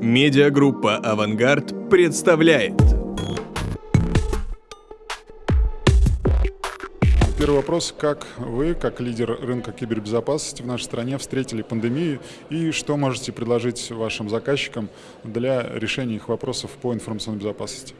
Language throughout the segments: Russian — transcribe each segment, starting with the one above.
Медиагруппа «Авангард» представляет. Первый вопрос. Как вы, как лидер рынка кибербезопасности в нашей стране, встретили пандемию и что можете предложить вашим заказчикам для решения их вопросов по информационной безопасности?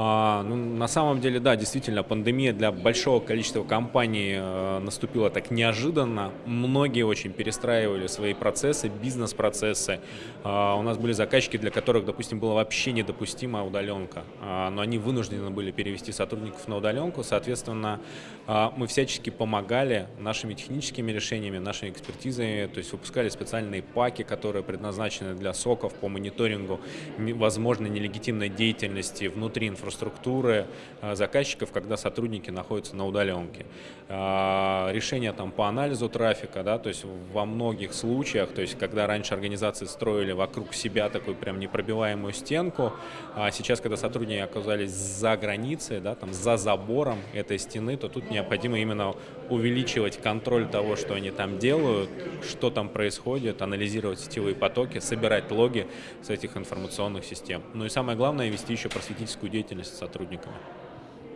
А, ну, на самом деле, да, действительно, пандемия для большого количества компаний э, наступила так неожиданно. Многие очень перестраивали свои процессы, бизнес-процессы. А, у нас были заказчики, для которых, допустим, была вообще недопустима удаленка, а, но они вынуждены были перевести сотрудников на удаленку. Соответственно, мы всячески помогали нашими техническими решениями, нашими экспертизами, то есть выпускали специальные паки, которые предназначены для соков по мониторингу возможной нелегитимной деятельности внутри инфраструктуры инфраструктуры э, заказчиков, когда сотрудники находятся на удаленке. А, решения там по анализу трафика, да, то есть во многих случаях, то есть когда раньше организации строили вокруг себя такую прям непробиваемую стенку, а сейчас, когда сотрудники оказались за границей, да, там за забором этой стены, то тут необходимо именно увеличивать контроль того, что они там делают, что там происходит, анализировать сетевые потоки, собирать логи с этих информационных систем. Ну и самое главное, вести еще просветительскую деятельность деятельности сотрудниками.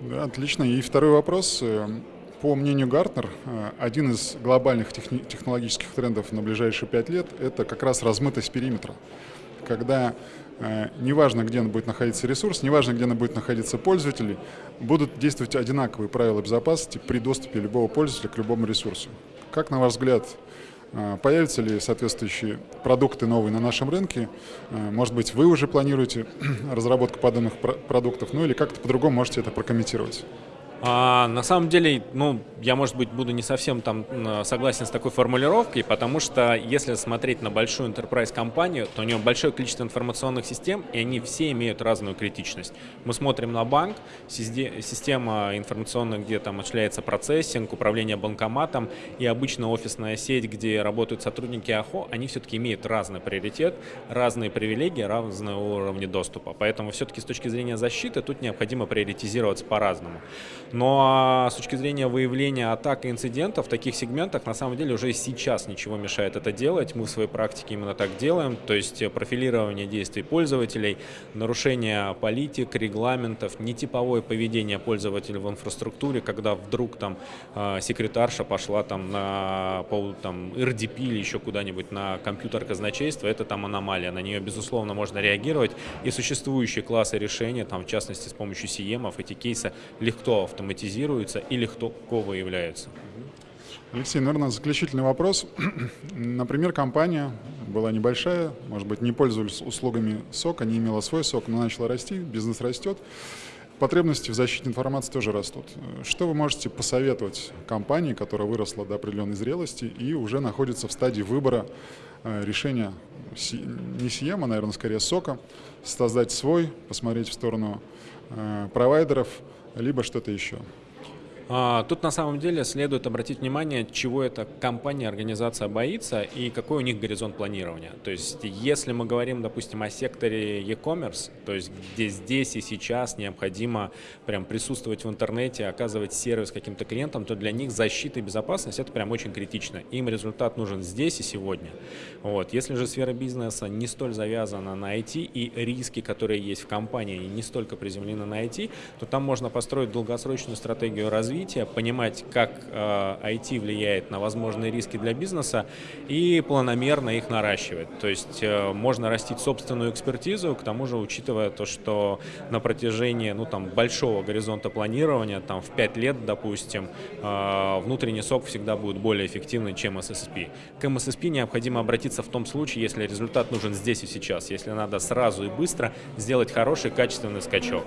Да, отлично. И второй вопрос. По мнению Гартнер, один из глобальных технологических трендов на ближайшие пять лет – это как раз размытость периметра. Когда э, неважно, где будет находиться ресурс, неважно, где будет находиться пользователь, будут действовать одинаковые правила безопасности при доступе любого пользователя к любому ресурсу. Как, на ваш взгляд, появятся ли соответствующие продукты новые на нашем рынке? А, может быть, вы уже планируете разработку подобных продуктов, ну или как-то по-другому можете это прокомментировать? А, на самом деле, ну, я, может быть, буду не совсем там согласен с такой формулировкой, потому что если смотреть на большую enterprise компанию, то у нее большое количество информационных систем, и они все имеют разную критичность. Мы смотрим на банк, система информационная, где там осуществляется процессинг, управление банкоматом, и обычно офисная сеть, где работают сотрудники АХО, они все-таки имеют разный приоритет, разные привилегии, разные уровни доступа. Поэтому все-таки с точки зрения защиты тут необходимо приоритизироваться по-разному. Но а, с точки зрения выявления атак и инцидентов в таких сегментах на самом деле уже сейчас ничего мешает это делать. Мы в своей практике именно так делаем. То есть профилирование действий пользователей, нарушение политик, регламентов, нетиповое поведение пользователя в инфраструктуре, когда вдруг там а, секретарша пошла там на по там RDP или еще куда-нибудь на компьютер казначейства, это там аномалия. На нее, безусловно, можно реагировать. И существующие классы решения, там, в частности, с помощью CM, эти кейсы легко автоматизировать автоматизируются или кто, кто выявляется. Алексей, наверное, заключительный вопрос. Например, компания была небольшая, может быть, не пользовались услугами СОК, не имела свой СОК, но начала расти, бизнес растет. Потребности в защите информации тоже растут. Что вы можете посоветовать компании, которая выросла до определенной зрелости и уже находится в стадии выбора э, решения не СИЕМа, наверное, скорее СОКа, создать свой, посмотреть в сторону э, провайдеров, либо что-то еще. А, тут на самом деле следует обратить внимание, чего эта компания, организация боится и какой у них горизонт планирования. То есть если мы говорим, допустим, о секторе e-commerce, то есть где здесь и сейчас необходимо прям присутствовать в интернете, оказывать сервис каким-то клиентам, то для них защита и безопасность это прям очень критично. Им результат нужен здесь и сегодня. Вот. Если же сфера бизнеса не столь завязана на IT и риски, которые есть в компании, не столько приземлены на IT, то там можно построить долгосрочную стратегию развития развития, понимать, как э, IT влияет на возможные риски для бизнеса и планомерно их наращивать. То есть э, можно растить собственную экспертизу, к тому же учитывая то, что на протяжении ну, там, большого горизонта планирования, там, в 5 лет, допустим, э, внутренний сок всегда будет более эффективный, чем SSP. К MSSP необходимо обратиться в том случае, если результат нужен здесь и сейчас, если надо сразу и быстро сделать хороший качественный скачок.